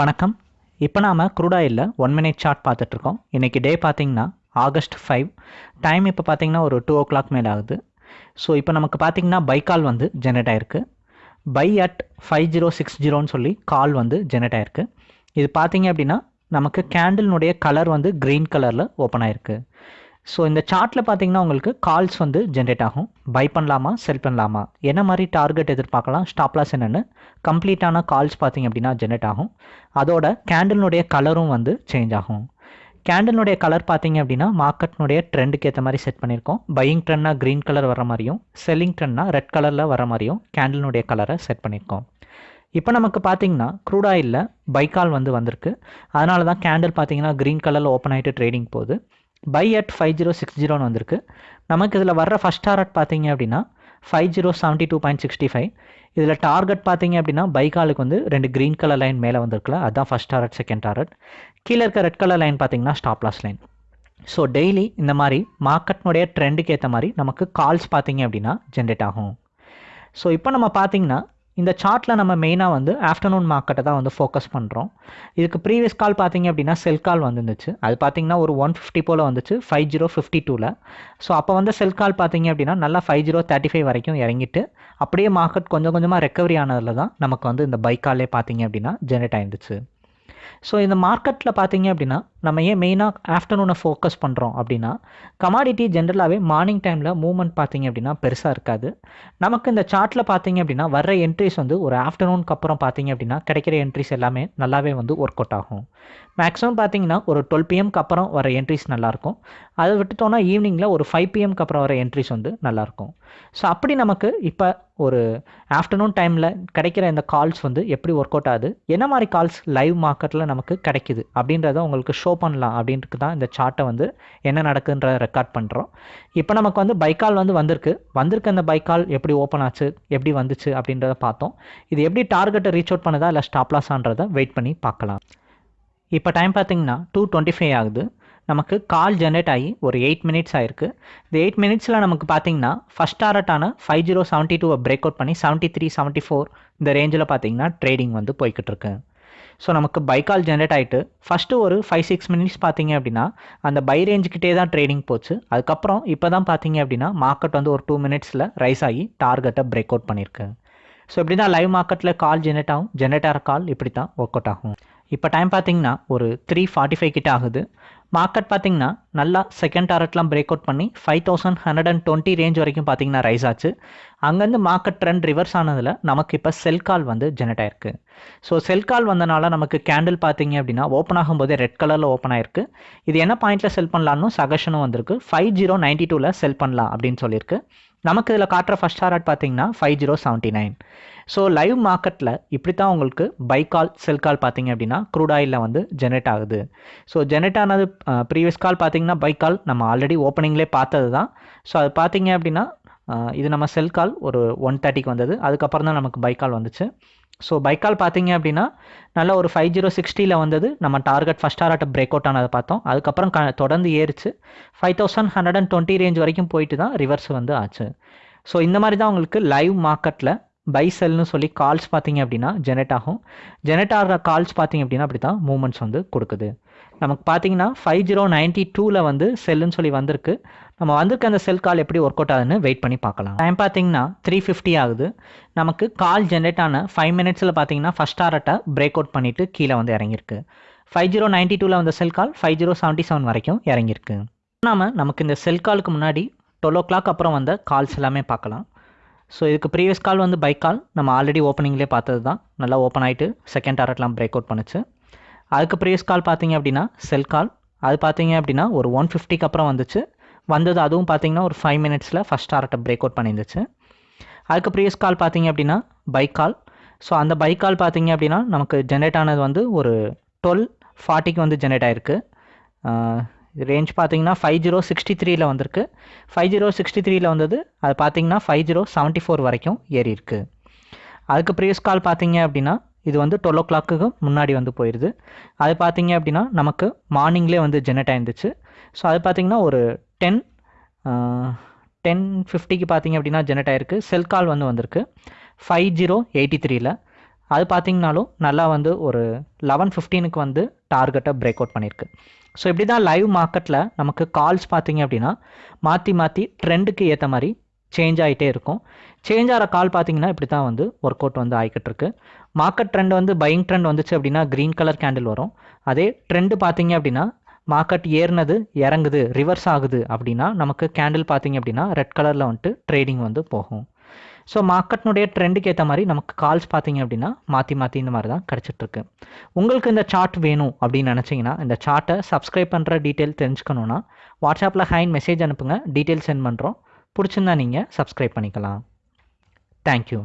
வணக்கம். இப்போ நாம் க்ரூடாயில் ஒன் மினிட் சார்ட் பார்த்துட்ருக்கோம். இன்றைக்கி டே பார்த்திங்கன்னா ஆகஸ்ட் ஃபைவ் டைம் இப்போ பார்த்தீங்கன்னா ஒரு டூ ஓ கிளாக் மேலே ஆகுது. ஸோ இப்போ நமக்கு பார்த்தீங்கன்னா பை கால் வந்து ஜெனரேட் ஆயிருக்கு. Buy at five zero six ஜீரோன்னு சொல்லி கால் வந்து ஜெனரேட் ஆயிருக்கு. இது பார்த்தீங்க அப்படின்னா நமக்கு கேண்டில்னுடைய கலர் வந்து க்ரீன் கலரில் ஓப்பன் ஆயிருக்கு. ஸோ இந்த சார்ட்டில் பார்த்தீங்கன்னா உங்களுக்கு கால்ஸ் வந்து ஜென்ரேட் ஆகும். பை பண்ணலாமா செல் பண்ணலாமா? என்ன மாதிரி டார்கெட் எதிர்பார்க்கலாம் ஸ்டாப்லாஸ் என்னென்னு கம்ப்ளீட்டான கால்ஸ் பார்த்தீங்க அப்படின்னா ஜென்ரேட் ஆகும். அதோட கேண்டில்னுடைய கலரும் வந்து சேஞ்ச் ஆகும். கேண்டில்னுடைய கலர் பார்த்தீங்க அப்படின்னா மார்க்கெட்னுடைய ட்ரெண்டுக்கு ஏற்ற மாதிரி செட் பண்ணியிருக்கோம். பையிங் ட்ரெண்ட்னா க்ரீன் கலர் வர மாதிரியும் செல்லிங் ட்ரெண்ட்னா ரெட் கலரில் வர மாதிரியும் கேண்டில்னுடைய கலரை செட் பண்ணியிருக்கோம். இப்போ நமக்கு பார்த்தீங்கன்னா க்ரூட் ஆயிலில் பைக்கால் வந்து வந்திருக்கு. அதனால தான் கேண்டில் பார்த்தீங்கன்னா க்ரீன் கலரில் ஓப்பன் ஆகிட்டு ட்ரேடிங் போகுது. Buy at five zero six ஜீரோன்னு வந்திருக்கு. நமக்கு இதில் வர்ற ஃபஸ்ட் டாரட் பார்த்தீங்க அப்படின்னா five zero seventy two point sixty five இதில் டார்கெட் பார்த்தீங்க அப்படின்னா பைக்காலுக்கு வந்து ரெண்டு க்ரீன் கலர் லைன் மேலே வந்திருக்குல்ல அதுதான் ஃபஸ்ட் டாரட் செகண்ட் டாரட் கீழே இருக்க ரெட் கலர் லைன் பார்த்தீங்கன்னா stop loss line so daily இந்த மாதிரி மார்க்கெட்னுடைய ட்ரெண்டுக்கு ஏற்ற மாதிரி நமக்கு கால்ஸ் பார்த்தீங்க அப்படின்னா ஜென்ரேட் ஆகும். ஸோ இப்போ நம்ம பார்த்தீங்கன்னா இந்த சார்ட்டில் நம்ம மெயினாக வந்து ஆஃப்டர்நூன் மார்க்கெட்டை தான் வந்து ஃபோக்கஸ் பண்ணுறோம் இதுக்கு ப்ரீவியஸ் கால் பார்த்தீங்க அப்படின்னா செல் கால் வந்துருந்துச்சு. அது பார்த்தீங்கன்னா ஒரு ஒன் ஃபிஃப்டி போல் வந்துச்சு ஃபைவ் ஜீரோ ஃபிஃப்டி டூவில் ஸோ அப்போ வந்து செல் கால் பார்த்தீங்க அப்படின்னா நல்லா ஃபைவ் ஜீரோ தேர்ட்டி ஃபைவ் வரைக்கும் இறங்கிட்டு அப்படியே மார்க்கெட் கொஞ்சம் கொஞ்சமாக ரெக்கவரி ஆனதில் தான் நமக்கு வந்து இந்த பைக்காலே பார்த்தீங்க அப்படின்னா ஜென்ரேட் ஆயிருந்துச்சு. ஸோ இந்த மார்க்கெட்டில் பார்த்தீங்க அப்படின்னா நம்ம ஏன் மெயினாக ஆஃப்டர்நூனை ஃபோக்கஸ் பண்ணுறோம் அப்படின்னா கமாடிட்டி ஜென்ரலாகவே மார்னிங் டைமில் மூவ்மெண்ட் பார்த்தீங்க அப்படின்னா பெருசாக இருக்காது. நமக்கு இந்த சார்ட்டில் பார்த்தீங்க அப்படின்னா வர்ற என்ட்ரிஸ் வந்து ஒரு ஆஃப்டர்நூனுக்கு அப்புறம் பார்த்தீங்க அப்படின்னா கிடைக்கிற என்ட்ரிஸ் எல்லாமே நல்லாவே வந்து ஒர்க் அவுட் ஆகும். மேக்ஸிமம் பார்த்தீங்கன்னா ஒரு டுவெல் பிஎம்க்கு அப்புறம் வர என்ட்ரிஸ் நல்லாயிருக்கும். அதை விட்டுட்டோன்னா ஈவினிங்கில் ஒரு ஃபைவ் பிஎம்க்கு அப்புறம் வர என்ட்ரிஸ் வந்து நல்லாயிருக்கும். ஸோ அப்படி நமக்கு இப்போ ஒரு ஆஃப்டர்நூன் டைமில் கிடைக்கிற இந்த கால்ஸ் வந்து எப்படி ஒர்க் அவுட் ஆகுது? என்ன மாதிரி கால்ஸ் லைவ் மார்க்கெட் மார்க்கெட்டில் நமக்கு கிடைக்குது. அப்படின்றத உங்களுக்கு ஷோ பண்ணலாம் அப்படின்ட்டு தான் இந்த சார்ட்டை வந்து என்ன நடக்குதுன்றத ரெக்கார்ட் பண்ணுறோம் இப்போ நமக்கு வந்து பைக்கால் வந்து வந்திருக்கு. வந்திருக்க அந்த பைக்கால் எப்படி ஓப்பன் ஆச்சு எப்படி வந்துச்சு அப்படின்றத பார்த்தோம். இது எப்படி டார்கெட்டை ரீச் அவுட் பண்ணுதா இல்லை ஸ்டாப்லாஸான்றதை வெயிட் பண்ணி பார்க்கலாம். இப்போ டைம் பார்த்தீங்கன்னா டூ டுவெண்ட்டி ஃபைவ் ஆகுது. நமக்கு கால் ஜென்ரேட் ஆகி ஒரு எயிட் மினிட்ஸ் ஆயிருக்கு. இந்த எயிட் மினிட்ஸில் நமக்கு பார்த்தீங்கன்னா ஃபஸ்ட் டாரட்டான ஃபைவ் ஜீரோ செவன்ட்டி டூவை பிரேக் அவுட் பண்ணி செவன்ட்டி த்ரீ செவன்ட்டி ஃபோர் இந்த ரேஞ்சில் பார்த்தீங்கன்னா ட்ரேடிங் வந்து போய்கிட்டு இருக்கு. ஸோ நமக்கு பை கால் ஜென்ரேட் ஆகிட்டு ஃபஸ்ட்டு ஒரு ஃபைவ் சிக்ஸ் மினிட்ஸ் பார்த்தீங்க அப்படின்னா அந்த பை ரேஞ்சுக்கிட்டே தான் ட்ரேடிங் போச்சு. அதுக்கப்புறம் இப்போ தான் பார்த்தீங்க அப்படின்னா மார்க்கெட் வந்து ஒரு டூ மினிட்ஸில் ரைஸ் ஆகி டார்கெட்டை பிரேக் அவுட் பண்ணியிருக்கு ஸோ இப்படி தான் லைவ் மார்க்கெட்டில் கால் ஜென்ரேட் ஆகும். ஜென்ரேட் ஆகிற கால் இப்படி தான் ஒர்க் அவுட் ஆகும். இப்போ டைம் பார்த்தீங்கன்னா ஒரு த்ரீ ஃபார்ட்டி ஃபைவ் கிட்ட ஆகுது. மார்க்கெட் பார்த்தீங்கன்னா நல்லா செகண்ட் டாரட்லாம் பிரேக் அவுட் பண்ணி five thousand hundred and twenty range வரைக்கும் பார்த்தீங்கன்னா ரைஸ் ஆச்சு. அங்கேருந்து மார்க்கெட் ட்ரெண்ட் ரிவர்ஸ் ஆனதில் நமக்கு இப்போ செல் கால் வந்து ஜெனரேட் ஆயிருக்கு. ஸோ செல் கால் வந்தனால நமக்கு கேண்டில் பார்த்தீங்க அப்படின்னா ஓப்பன் ஆகும்போதே ரெட் கலரில் ஓப்பன் ஆயிருக்கு. இது என்ன பாயிண்ட்டில் செல் பண்ணலான்னு சகஷனும் வந்திருக்கு. ஃபைவ் ஜீரோ நைன்ட்டி டூவில் செல் பண்ணலாம் அப்படின்னு சொல்லியிருக்கு. நமக்கு இதில் காட்டுற ஃபஸ்ட் டாரட் பார்த்தீங்கன்னா five zero seventy nine so live மார்க்கெட்டில் இப்படி தான் உங்களுக்கு பை கால் செல் கால் பார்த்தீங்க அப்படின்னா க்ரூட் ஆயிலில் வந்து ஜெனரேட் ஆகுது. ஸோ ஜெனரேட் ஆனது ப்ரீவியஸ் கால் பார்த்தீங்கன்னா பை கால் நம்ம ஆல்ரெடி ஓப்பனிங்லேயே பார்த்தது தான் ஸோ அது பார்த்தீங்க அப்படின்னா இது நம்ம செல் கால் ஒரு ஒன் தேர்ட்டிக்கு வந்தது. அதுக்கப்புறம் தான் நமக்கு பை கால் வந்துச்சு. ஸோ பைக்கால் பார்த்தீங்க அப்படின்னா நல்ல ஒரு ஃபைவ் ஜீரோ சிக்ஸ்டியில் வந்தது. நம்ம target first target break out ஆனதை பார்த்தோம். அதுக்கப்புறம் க தொடர்ந்து ஏறிச்சு. Five thousand hundred and twenty range வரைக்கும் போயிட்டு தான் ரிவர்ஸ் வந்து ஆச்சு. ஸோ இந்த மாதிரி தான் உங்களுக்கு லைவ் மார்க்கெட்டில் பை செல்னு சொல்லி கால்ஸ் பார்த்தீங்க அப்படின்னா ஜெனரேட் ஆகும். ஜெனரேட் ஆகிற கால்ஸ் பார்த்தீங்க அப்படின்னா அப்படி தான் மூமெண்ட்ஸ் வந்து கொடுக்குது. நமக்கு பார்த்தீங்கன்னா ஃபைவ் ஜீரோ நைன்ட்டி டூவில் வந்து செல்லுன்னு சொல்லி வந்திருக்கு. நம்ம வந்திருக்க அந்த செல் கால் எப்படி ஒர்க் அவுட் ஆகுதுன்னு வெயிட் பண்ணி பார்க்கலாம். டைம் பார்த்தீங்கன்னா த்ரீ ஃபிஃப்டி ஆகுது. நமக்கு கால் ஜென்ரேட் ஆன ஃபைவ் மினிட்ஸில் பார்த்தீங்கன்னா ஃபஸ்ட் ஆர்ட்டை பிரேக் அவுட் பண்ணிவிட்டு கீழே வந்து இறங்கியிருக்கு. ஃபைவ் ஜீரோ நைன்ட்டி டூவில் வந்த sell call five zero seventy seven வரைக்கும் இறங்கியிருக்கு. நாம் நமக்கு இந்த செல் காலுக்கு முன்னாடி டுவெல் ஓ கிளாக் அப்புறம் வந்த கால்ஸ் எல்லாமே பார்க்கலாம். ஸோ இதுக்கு ப்ரீவியஸ் கால் வந்து பைக் கால் நம்ம ஆல்ரெடி ஓப்பனிங்லேயே பார்த்தது தான் நல்லா ஓப்பன் ஆகிட்டு செகண்ட் டாரட்லாம் பிரேக் அவுட் பண்ணுச்சு. அதுக்கு ப்ரீவியஸ் கால் பார்த்தீங்க அப்படின்னா செல் கால். அது பார்த்தீங்க அப்படின்னா ஒரு ஒன் ஃபிஃப்டிக்கு அப்புறம் வந்துச்சு. வந்தது அதுவும் பார்த்தீங்கன்னா ஒரு ஃபைவ் மினிட்ஸில் ஃபஸ்ட் ஆர்ட்டை பிரேக் அவுட் பண்ணியிருந்துச்சு. அதுக்கு ப்ரீவியஸ் கால் பார்த்தீங்க அப்படின்னா பைக் கால் ஸோ அந்த பைக் கால் பார்த்தீங்க அப்படின்னா நமக்கு ஜென்ரேட் ஆனது வந்து ஒரு டுவெல் ஃபார்ட்டிக்கு வந்து ஜென்ரேட் ஆகிருக்கு ரேஞ்ச் பார்த்தீங்கன்னா ஃபைவ் ஜீரோ சிக்ஸ்டி த்ரீயில் வந்திருக்கு. ஃபைவ் ஜீரோ சிக்ஸ்டி த்ரீயில் வந்தது அது பார்த்தீங்கன்னா ஃபைவ் ஜீரோ செவன்ட்டி ஃபோர் வரைக்கும் ஏறி இருக்கு அதுக்கு ப்ரீவியஸ் கால் பார்த்தீங்க அப்படின்னா இது வந்து டுவெல் ஓ கிளாக்குக்கு முன்னாடி வந்து போயிடுது அது பார்த்தீங்க அப்படின்னா நமக்கு மார்னிங்லேயே வந்து ஜெனரேட் ஆயிருந்துச்சு. ஸோ அது பார்த்தீங்கன்னா ஒரு டென் டென் ஃபிஃப்டிக்கு பார்த்தீங்க அப்படின்னா ஜெனரேட் ஆயிருக்கு. செல் கால் வந்து வந்திருக்கு. ஃபைவ் ஜீரோ எயிட்டி த்ரீயில் அது பார்த்தீங்கனாலும் நல்லா வந்து ஒரு லெவன் ஃபிஃப்டீனுக்கு வந்து டார்கெட்டை பிரேக் அவுட் பண்ணியிருக்கு ஸோ இப்படி தான் லைவ் மார்க்கெட்டில் நமக்கு கால்ஸ் பார்த்திங்க அப்படின்னா மாற்றி மாற்றி ட்ரெண்டுக்கு ஏற்ற மாதிரி சேஞ்ச் ஆகிட்டே இருக்கும். சேஞ்ச் ஆகிற கால் பார்த்தீங்கன்னா இப்படி தான் வந்து ஒர்க் அவுட் வந்து ஆகிக்கிட்டு இருக்கு. மார்க்கெட் ட்ரெண்ட் வந்து பையிங் ட்ரெண்ட் வந்துச்சு அப்படின்னா க்ரீன் கலர் கேண்டில் வரும். அதே ட்ரெண்டு பார்த்தீங்க அப்படின்னா மார்க்கெட் ஏறினது இறங்குது ரிவர்ஸ் ஆகுது அப்படின்னா நமக்கு கேண்டில் பார்த்தீங்க அப்படின்னா ரெட் கலரில் வந்துட்டு ட்ரேடிங் வந்து போகும். ஸோ மார்க்கெட்னுடைய ட்ரெண்டுக்கு ஏற்ற மாதிரி நமக்கு கால்ஸ் பார்த்தீங்க அப்படின்னா மாற்றி மாற்றி இந்த மாதிரி தான் கிடச்சிட்ருக்கு. உங்களுக்கு இந்த சார்ட் வேணும் அப்படின்னு நினச்சிங்கன்னா இந்த சார்ட்டை சப்ஸ்கிரைப் பண்ணுற டீட்டெயில் தெரிஞ்சுக்கணுன்னா வாட்ஸ்அப்பில் ஹைன் மெசேஜ் அனுப்புங்க. டீட்டெயில் சென்ட் பண்ணுறோம் பிடிச்சிருந்தா நீங்கள் சப்ஸ்கிரைப் பண்ணிக்கலாம். தேங்க்யூ